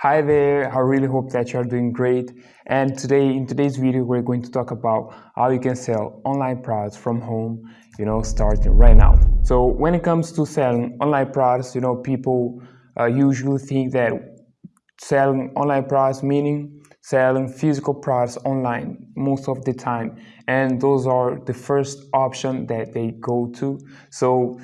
Hi there, I really hope that you are doing great. And today, in today's video, we're going to talk about how you can sell online products from home, you know, starting right now. So when it comes to selling online products, you know, people uh, usually think that selling online products meaning selling physical products online most of the time and those are the first option that they go to so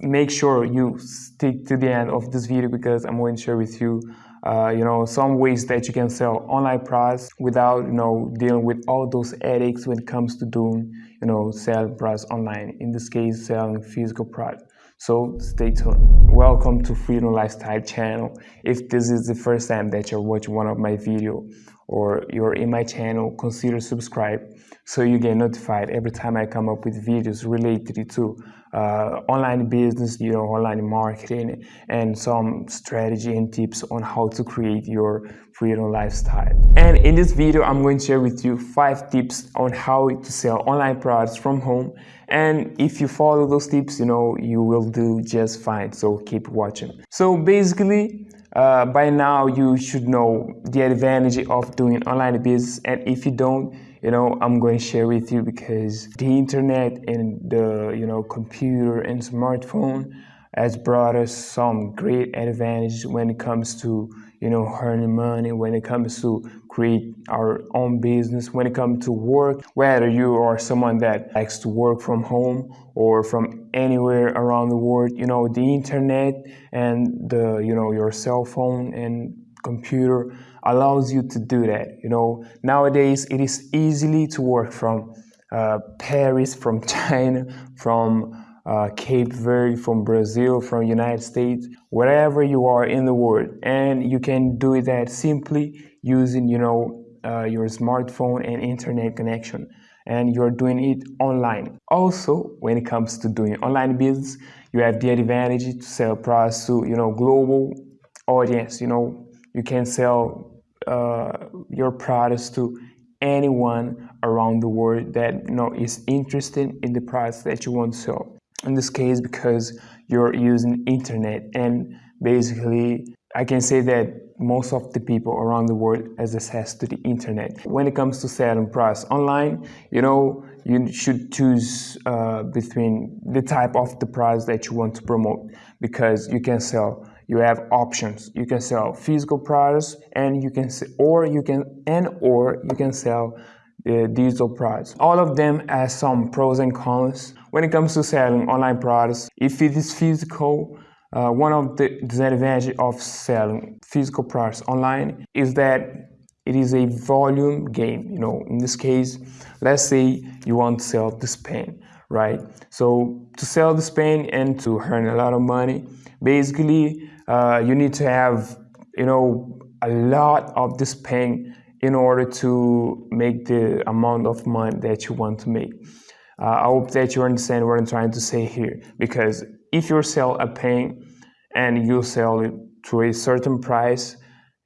make sure you stick to the end of this video because i'm going to share with you uh, you know some ways that you can sell online products without you know dealing with all those headaches when it comes to doing you know selling products online in this case selling physical products so stay tuned. Welcome to freedom lifestyle channel. If this is the first time that you're watching one of my video or you're in my channel consider subscribe so you get notified every time i come up with videos related to uh, online business you know online marketing and some strategy and tips on how to create your freedom lifestyle. And in this video i'm going to share with you five tips on how to sell online products from home. And if you follow those tips you know you will do just fine. So keep watching. So basically uh, by now you should know the advantage of doing online business. And if you don't you know i'm going to share with you because the internet and the you know computer and smartphone has brought us some great advantage when it comes to you know earning money when it comes to create our own business when it comes to work whether you are someone that likes to work from home or from anywhere around the world you know the internet and the you know your cell phone and computer allows you to do that you know. Nowadays it is easily to work from uh, paris from china from uh, Cape Verde, from Brazil, from United States, wherever you are in the world, and you can do that simply using, you know, uh, your smartphone and internet connection, and you're doing it online. Also, when it comes to doing online business, you have the advantage to sell products to, you know, global audience. You know, you can sell uh, your products to anyone around the world that you know is interested in the products that you want to sell in this case because you're using internet. And basically I can say that most of the people around the world has access to the internet. When it comes to selling products online, you know, you should choose uh, between the type of the products that you want to promote because you can sell you have options. You can sell physical products and you can sell, or you can and or you can sell the digital products all of them have some pros and cons when it comes to selling online products, if it is physical, uh, one of the disadvantages of selling physical products online is that it is a volume game. You know, in this case, let's say you want to sell this pen, right? So to sell this pen and to earn a lot of money, basically, uh, you need to have, you know, a lot of this pen in order to make the amount of money that you want to make. Uh, I hope that you understand what I'm trying to say here because if you sell a pen and you sell it to a certain price,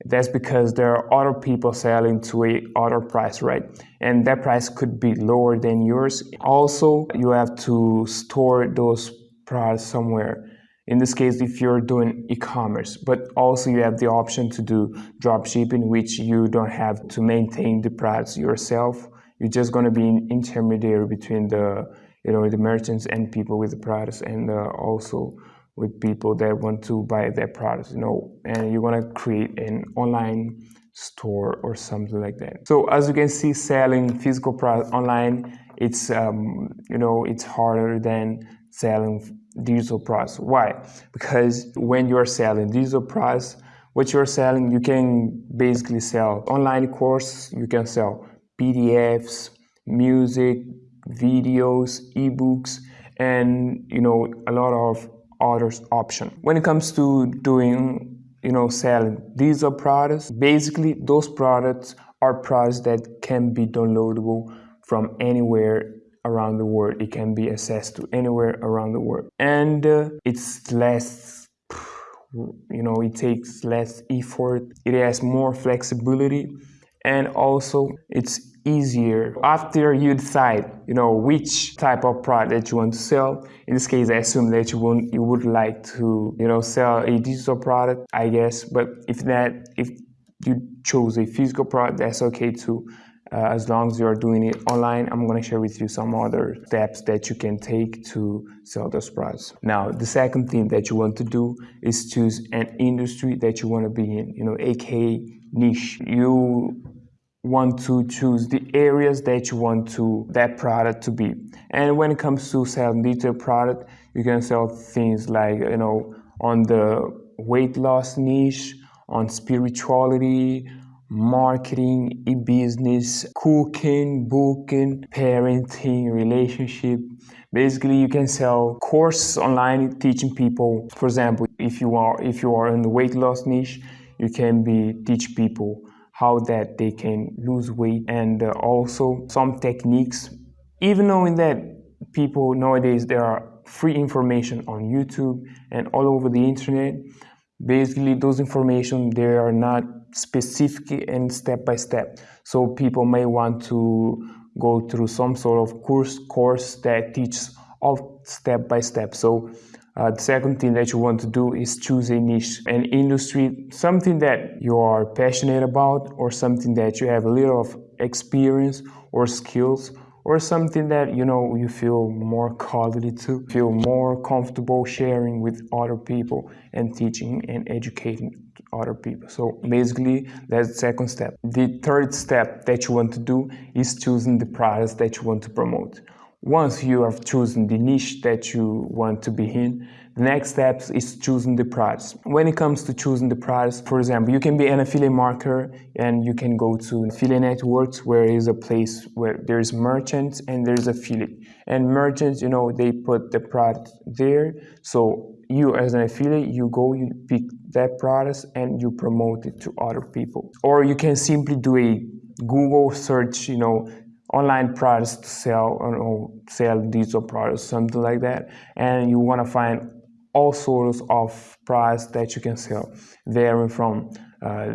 that's because there are other people selling to a other price, right? And that price could be lower than yours. Also, you have to store those products somewhere. In this case, if you're doing e-commerce, but also you have the option to do drop shipping, which you don't have to maintain the products yourself you're just going to be an intermediary between the you know the merchants and people with the products and uh, also with people that want to buy their products you know and you're going to create an online store or something like that. So as you can see selling physical products online it's um, you know it's harder than selling digital products. Why? Because when you're selling digital products what you're selling you can basically sell online course you can sell PDFs, music, videos, ebooks, and you know a lot of other options. When it comes to doing you know selling these are products, basically those products are products that can be downloadable from anywhere around the world. It can be accessed to anywhere around the world, and uh, it's less you know it takes less effort it has more flexibility and also it's easier after you decide you know which type of product that you want to sell in this case i assume that you won't you would like to you know sell a digital product i guess but if that if you chose a physical product, that's okay too. Uh, as long as you're doing it online, I'm going to share with you some other steps that you can take to sell those products. Now, the second thing that you want to do is choose an industry that you want to be in, you know, aka niche. You want to choose the areas that you want to that product to be. And when it comes to selling digital product, you can sell things like, you know, on the weight loss niche, on spirituality, marketing, e-business, cooking, booking, parenting, relationship. Basically, you can sell courses online teaching people. For example, if you are if you are in the weight loss niche, you can be teach people how that they can lose weight and uh, also some techniques. Even knowing that people nowadays there are free information on YouTube and all over the internet. Basically, those information they are not specific and step by step. So people may want to go through some sort of course course that teaches all step by step. So uh, the second thing that you want to do is choose a niche, an industry, something that you are passionate about or something that you have a little of experience or skills or something that you know you feel more quality to feel more comfortable sharing with other people and teaching and educating other people. So basically, that's the second step. The third step that you want to do is choosing the products that you want to promote. Once you have chosen the niche that you want to be in, the next step is choosing the products. When it comes to choosing the products, for example, you can be an affiliate marketer and you can go to affiliate networks where is a place where there's merchants and there's affiliate. And merchants, you know, they put the product there. So you as an affiliate, you go, you pick that product and you promote it to other people. Or you can simply do a Google search, you know, online products to sell or sell digital products, something like that. And you want to find all sorts of products that you can sell, varying from uh,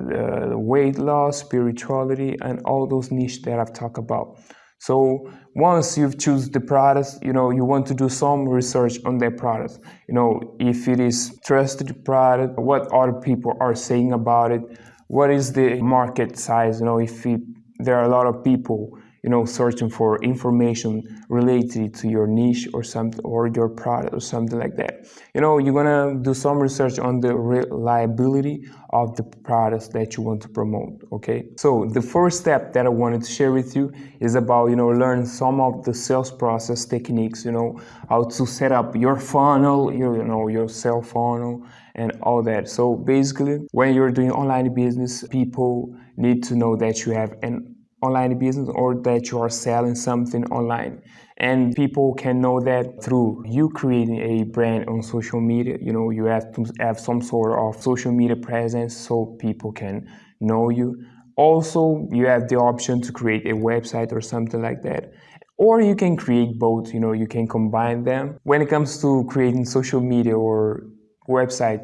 weight loss, spirituality, and all those niche that I've talked about. So once you've choose the products, you know, you want to do some research on that product. You know, if it is trusted product, what other people are saying about it, what is the market size, you know, if it, there are a lot of people you know, searching for information related to your niche or something or your product or something like that. You know, you're gonna do some research on the reliability of the products that you want to promote. Okay. So the first step that I wanted to share with you is about you know learn some of the sales process techniques. You know how to set up your funnel, you know your sales funnel and all that. So basically, when you're doing online business, people need to know that you have an online business or that you are selling something online. And people can know that through you creating a brand on social media you know you have to have some sort of social media presence so people can know you. Also you have the option to create a website or something like that. Or you can create both you know you can combine them. When it comes to creating social media or website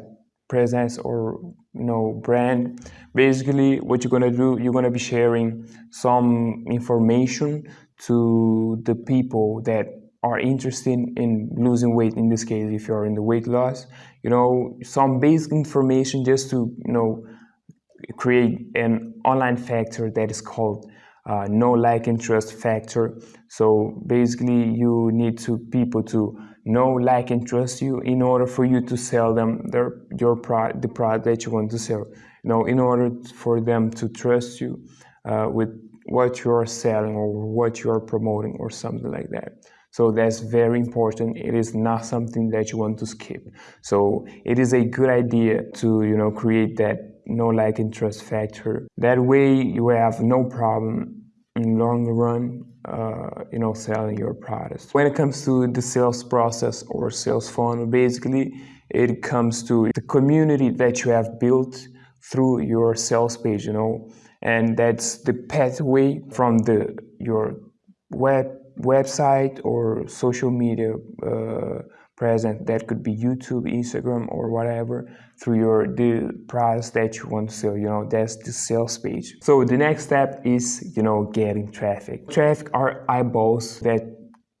presence or you know brand. Basically what you're going to do you're going to be sharing some information to the people that are interested in losing weight in this case if you're in the weight loss. You know some basic information just to you know create an online factor that is called uh, know like and trust factor. So basically you need to people to know, like, and trust you in order for you to sell them their your product, the product that you want to sell. You know, in order for them to trust you uh, with what you are selling or what you are promoting or something like that. So that's very important. It is not something that you want to skip. So it is a good idea to you know create that know like, and trust factor. That way you have no problem in long run uh, you know selling your products. When it comes to the sales process or sales funnel basically it comes to the community that you have built through your sales page you know? And that's the pathway from the your web website or social media uh, present that could be youtube instagram or whatever through your the products that you want to sell you know that's the sales page. So the next step is you know getting traffic. Traffic are eyeballs that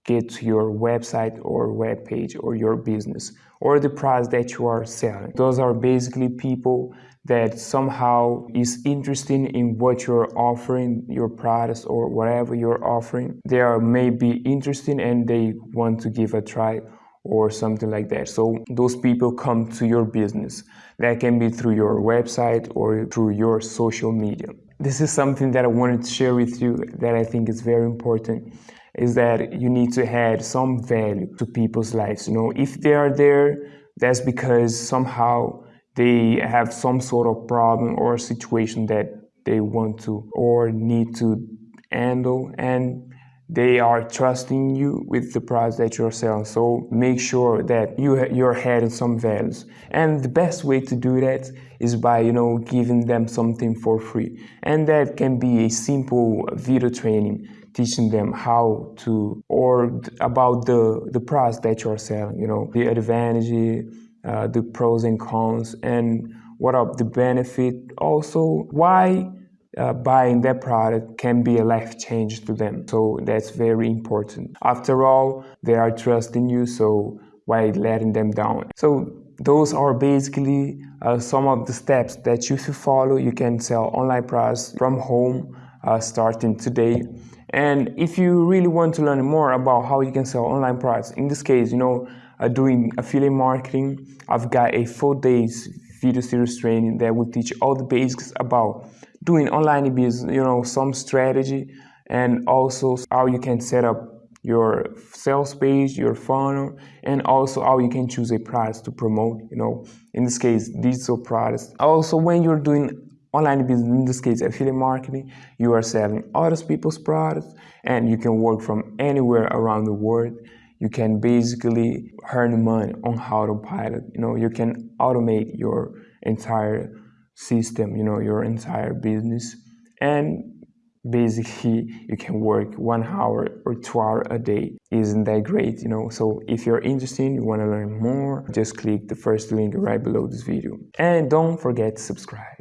get to your website or web page or your business or the products that you are selling. Those are basically people that somehow is interested in what you're offering, your products or whatever you're offering. They are maybe interested and they want to give a try or something like that. So those people come to your business. That can be through your website or through your social media. This is something that I wanted to share with you that I think is very important is that you need to add some value to people's lives. You know, if they are there, that's because somehow they have some sort of problem or situation that they want to or need to handle and they are trusting you with the price that you're selling. So make sure that you you're adding some values. And the best way to do that is by you know giving them something for free. And that can be a simple video training teaching them how to or about the the price that you're selling. You know the advantage, uh, the pros and cons, and what are the benefit. Also why uh, buying that product can be a life change to them. So that's very important. After all, they are trusting you, so why letting them down? So those are basically uh, some of the steps that you should follow. You can sell online products from home uh, starting today. And if you really want to learn more about how you can sell online products, in this case, you know, uh, doing affiliate marketing, I've got a four days video series training that will teach all the basics about doing online business, you know, some strategy and also how you can set up your sales page, your funnel, and also how you can choose a price to promote, you know, in this case, digital products. Also, when you're doing online business, in this case, affiliate marketing, you are selling other people's products and you can work from anywhere around the world. You can basically earn money on autopilot. You know, you can automate your entire system, you know, your entire business. And basically you can work one hour or two hours a day. Isn't that great? You know, so if you're interested, you want to learn more, just click the first link right below this video. And don't forget to subscribe.